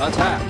Attack!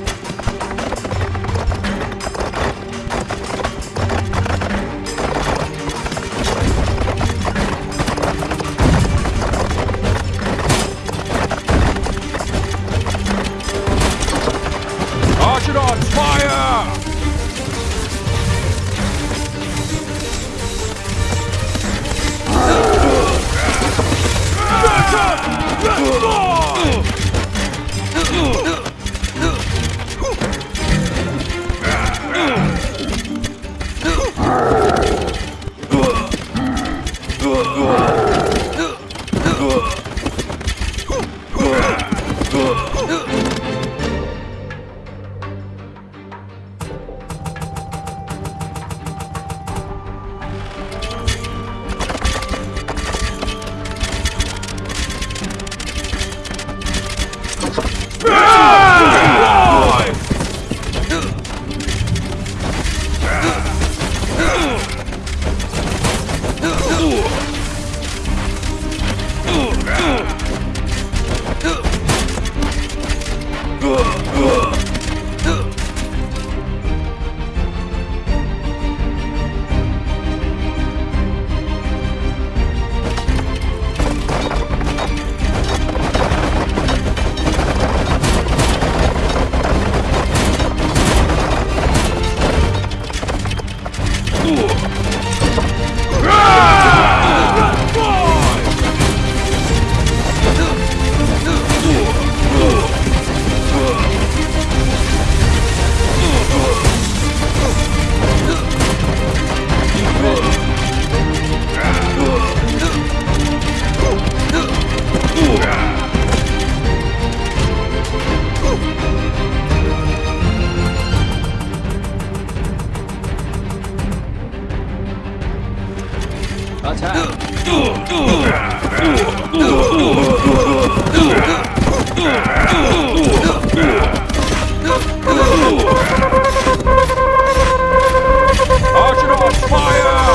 Archidons, fire!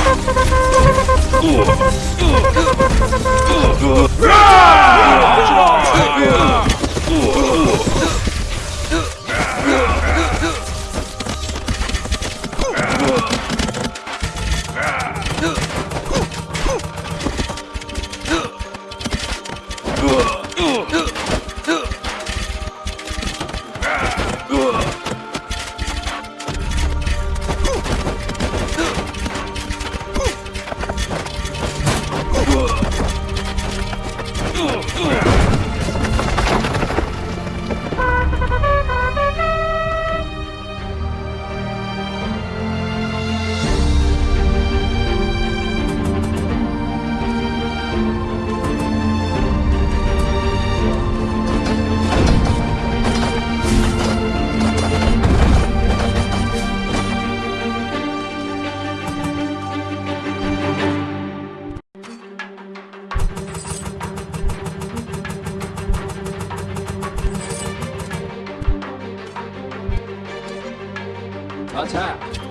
맞아.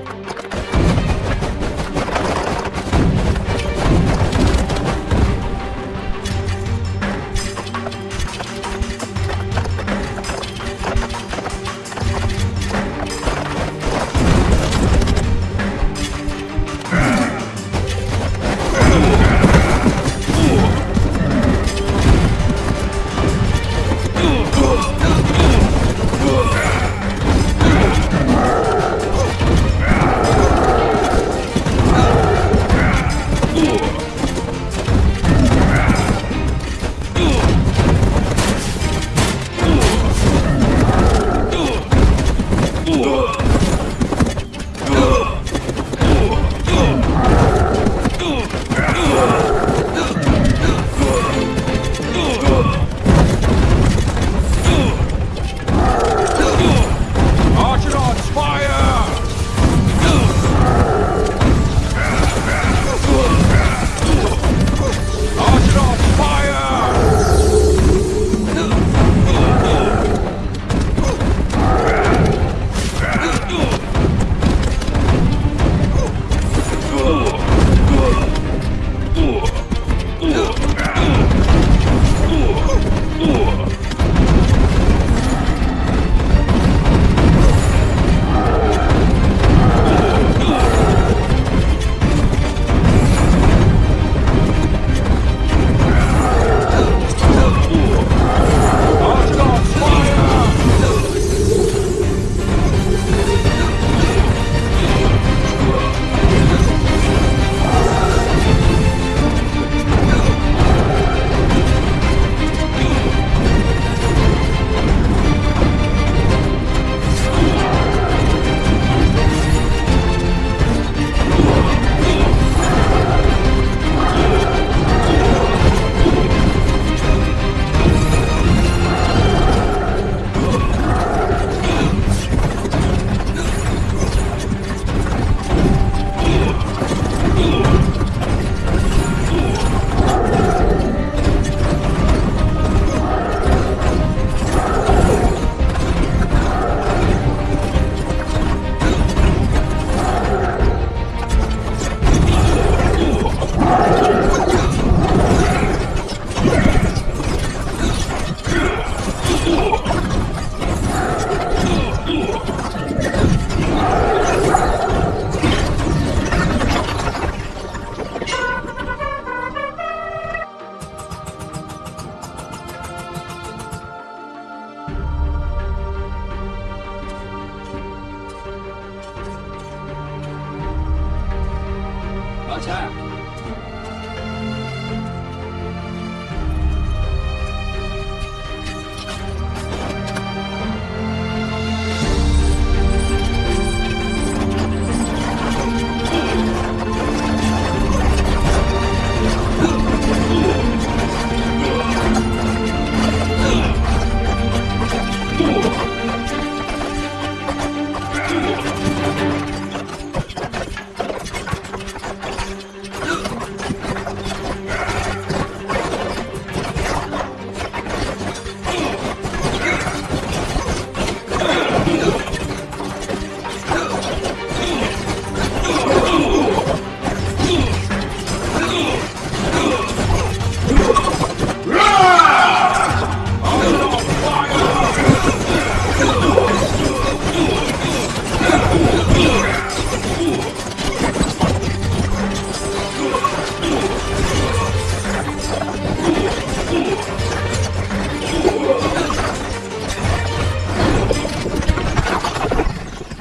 小陈